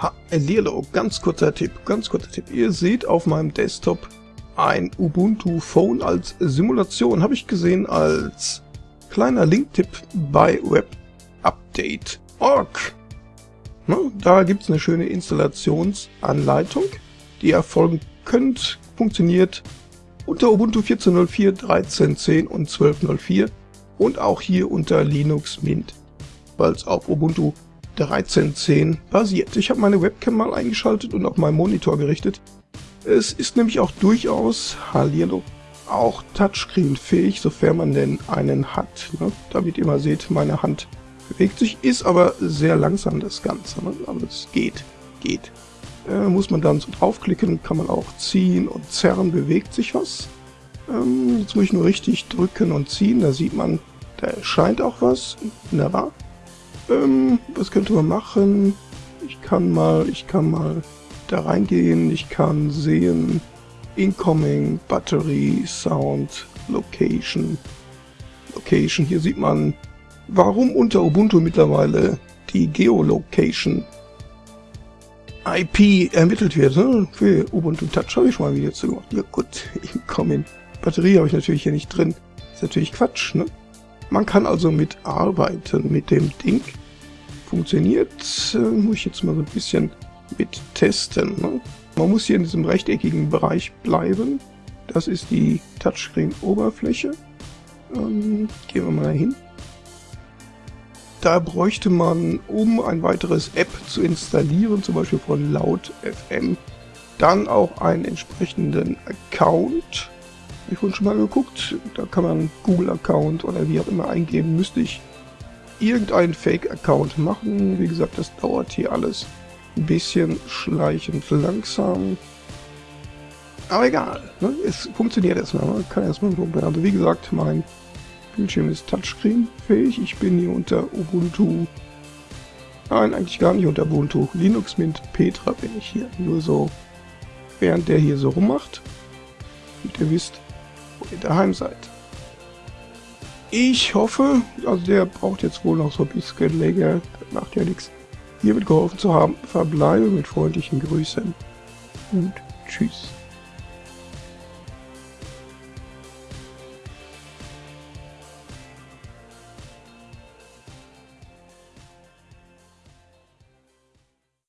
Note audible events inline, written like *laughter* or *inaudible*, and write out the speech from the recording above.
Ha, Lilo, ganz kurzer Tipp, ganz kurzer Tipp. Ihr seht auf meinem Desktop ein Ubuntu Phone als Simulation, habe ich gesehen als kleiner Linktipp bei webupdate.org. Da gibt es eine schöne Installationsanleitung, die ihr erfolgen könnt, funktioniert unter Ubuntu 14.04, 13.10 und 12.04 und auch hier unter Linux Mint, weil es auf Ubuntu 13.10 basiert. Ich habe meine Webcam mal eingeschaltet und auf meinen Monitor gerichtet. Es ist nämlich auch durchaus, Hallihallo, auch Touchscreen-fähig, sofern man denn einen hat. Ne? Damit ihr mal seht, meine Hand bewegt sich, ist aber sehr langsam das Ganze. Ne? Aber es geht, geht. Äh, muss man dann so draufklicken, kann man auch ziehen und zerren, bewegt sich was. Ähm, jetzt muss ich nur richtig drücken und ziehen, da sieht man, da erscheint auch was. Wunderbar. Ähm, was könnte man machen? Ich kann mal, ich kann mal da reingehen, ich kann sehen, Incoming, Battery, Sound, Location. Location, hier sieht man, warum unter Ubuntu mittlerweile die Geolocation IP ermittelt wird. Ne? Für Ubuntu Touch habe ich schon mal wieder zu gemacht. Ja gut, *laughs* Incoming. Batterie habe ich natürlich hier nicht drin. Ist natürlich Quatsch, ne? Man kann also mitarbeiten mit dem Ding. Funktioniert, äh, muss ich jetzt mal so ein bisschen mit testen. Ne? Man muss hier in diesem rechteckigen Bereich bleiben. Das ist die Touchscreen-Oberfläche. Ähm, gehen wir mal hin. Da bräuchte man, um ein weiteres App zu installieren, zum Beispiel von Laut FM, dann auch einen entsprechenden Account. Ich vorhin schon mal geguckt. Da kann man Google-Account oder wie auch immer eingeben. Müsste ich irgendeinen Fake-Account machen. Wie gesagt, das dauert hier alles ein bisschen schleichend langsam. Aber egal, ne? es funktioniert erstmal. Man kann erstmal probieren. Also wie gesagt, mein Bildschirm ist Touchscreen-fähig. Ich bin hier unter Ubuntu. Nein, eigentlich gar nicht unter Ubuntu. Linux Mint Petra bin ich hier. Nur so, während der hier so rummacht. Und ihr wisst, ihr daheim seid. Ich hoffe, also der braucht jetzt wohl noch so ein bisschen länger. Macht ja nichts. Hier wird geholfen zu haben. Verbleibe mit freundlichen Grüßen und tschüss.